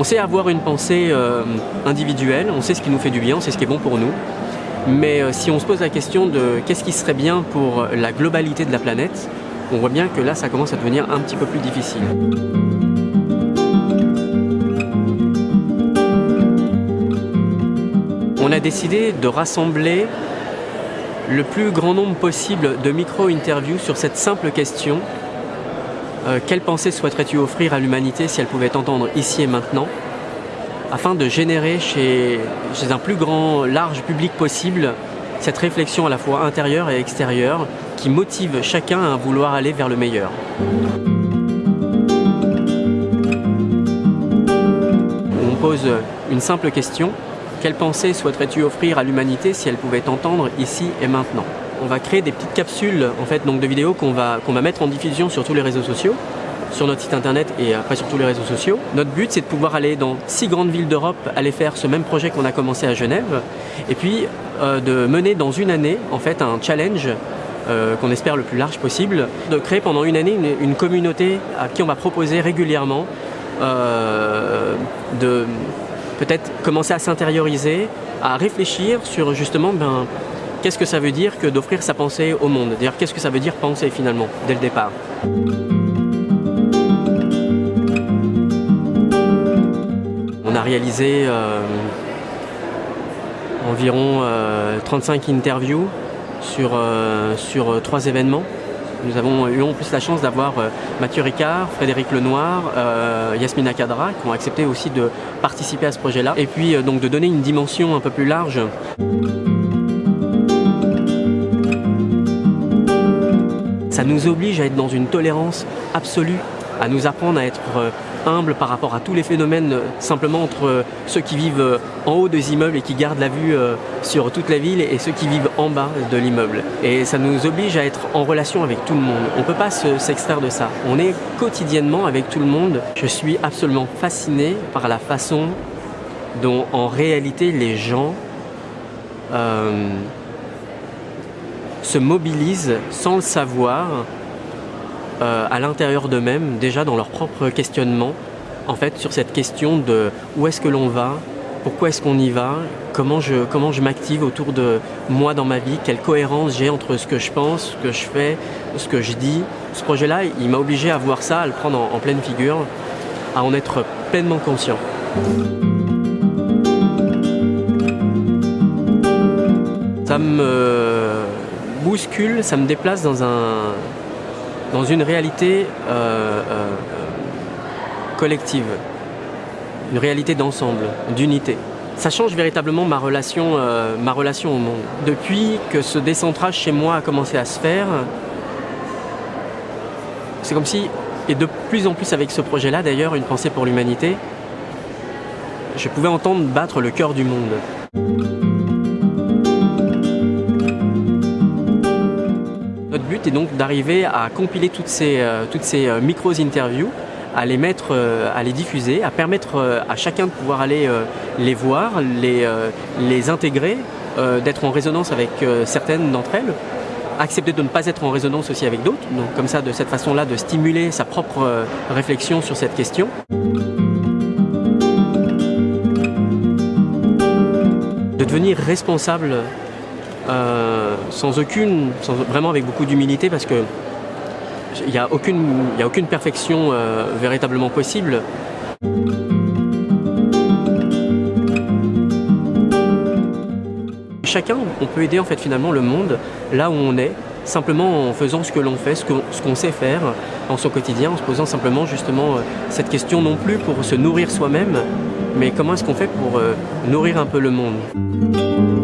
On sait avoir une pensée euh, individuelle, on sait ce qui nous fait du bien, on sait ce qui est bon pour nous. Mais euh, si on se pose la question de qu'est-ce qui serait bien pour la globalité de la planète, on voit bien que là, ça commence à devenir un petit peu plus difficile. On a décidé de rassembler le plus grand nombre possible de micro-interviews sur cette simple question euh, quelle pensée souhaiterais-tu offrir à l'humanité si elle pouvait t'entendre ici et maintenant afin de générer chez, chez, un plus grand, large public possible cette réflexion à la fois intérieure et extérieure qui motive chacun à vouloir aller vers le meilleur? On pose une simple question, quelle pensée souhaiterais-tu offrir à l'humanité si elle pouvait t'entendre ici et maintenant? On va créer des petites capsules en fait, donc de vidéos qu'on va, mettre en diffusion sur tous les réseaux sociaux sur notre site internet et après sur tous les réseaux sociaux. Notre but c'est de pouvoir aller dans six grandes villes d'Europe, aller faire ce même projet qu'on a commencé à Genève et puis euh, de mener dans une année en fait un challenge euh, qu'on espère le plus large possible, de créer pendant une année une, communauté à qui on va proposer régulièrement euh, de peut-être commencer à s'intérioriser, à réfléchir sur justement ben, qu'est-ce que ça veut dire que d'offrir sa pensée au monde? D'ailleurs, qu'est-ce que ça veut dire penser finalement, dès le départ? On a réalisé euh, environ 35 euh, interviews sur, euh, sur trois événements. Nous avons eu en plus la chance d'avoir Mathieu Ricard, Frédéric Lenoir, Yasmina Kadra qui ont accepté aussi de participer à ce projet-là et puis donc de donner une dimension un peu plus large. Ça nous oblige à être dans une tolérance absolue, à nous apprendre à être euh, humble par rapport à tous les phénomènes euh, simplement entre euh, ceux qui vivent en haut des immeubles et qui gardent la vue sur toute la ville et ceux qui vivent en bas de l'immeuble. Et ça nous oblige à être en relation avec tout le monde. On ne peut pas s'extraire de ça. On est quotidiennement avec tout le monde. Je suis absolument fasciné par la façon dont en réalité les gens se mobilisent sans le savoir euh, à l'intérieur d'eux-mêmes, déjà dans leur propre questionnement, en fait, sur cette question de où est-ce que l'on va, pourquoi est-ce qu'on y va, comment je, comment je m'active autour de moi dans ma vie, quelle cohérence j'ai entre ce que je pense, ce que je fais, ce que je dis. Ce projet-là, il m'a obligé à voir ça, à le prendre en, en pleine figure, à en être pleinement conscient. Ça me bouscule, ça me déplace dans, un, dans une réalité euh, euh, collective, une réalité d'ensemble, d'unité. Ça change véritablement ma relation, euh, ma relation au monde. Depuis que ce décentrage chez moi a commencé à se faire, c'est comme si, et de plus en plus avec ce projet-là d'ailleurs, une pensée pour l'humanité, je pouvais entendre battre le cœur du monde. Est donc d'arriver à compiler toutes ces, euh, toutes ces euh, micros-interviews, à les mettre, euh, à les diffuser, à permettre à chacun de pouvoir aller les voir, les, les intégrer, d'être en résonance avec certaines d'entre elles, accepter de ne pas être en résonance aussi avec d'autres, donc comme ça, de cette façon-là, de stimuler sa propre réflexion sur cette question. De devenir responsable euh, sans aucune, vraiment avec beaucoup d'humilité parce que il n'y a, aucune, a aucune perfection euh, véritablement possible. Chacun, on peut aider en fait finalement le monde là où on est, simplement en faisant ce que l'on fait, ce qu'on sait faire en son quotidien, en se posant simplement justement euh, cette question non plus pour se nourrir soi-même, mais comment est-ce qu'on fait pour nourrir un peu le monde?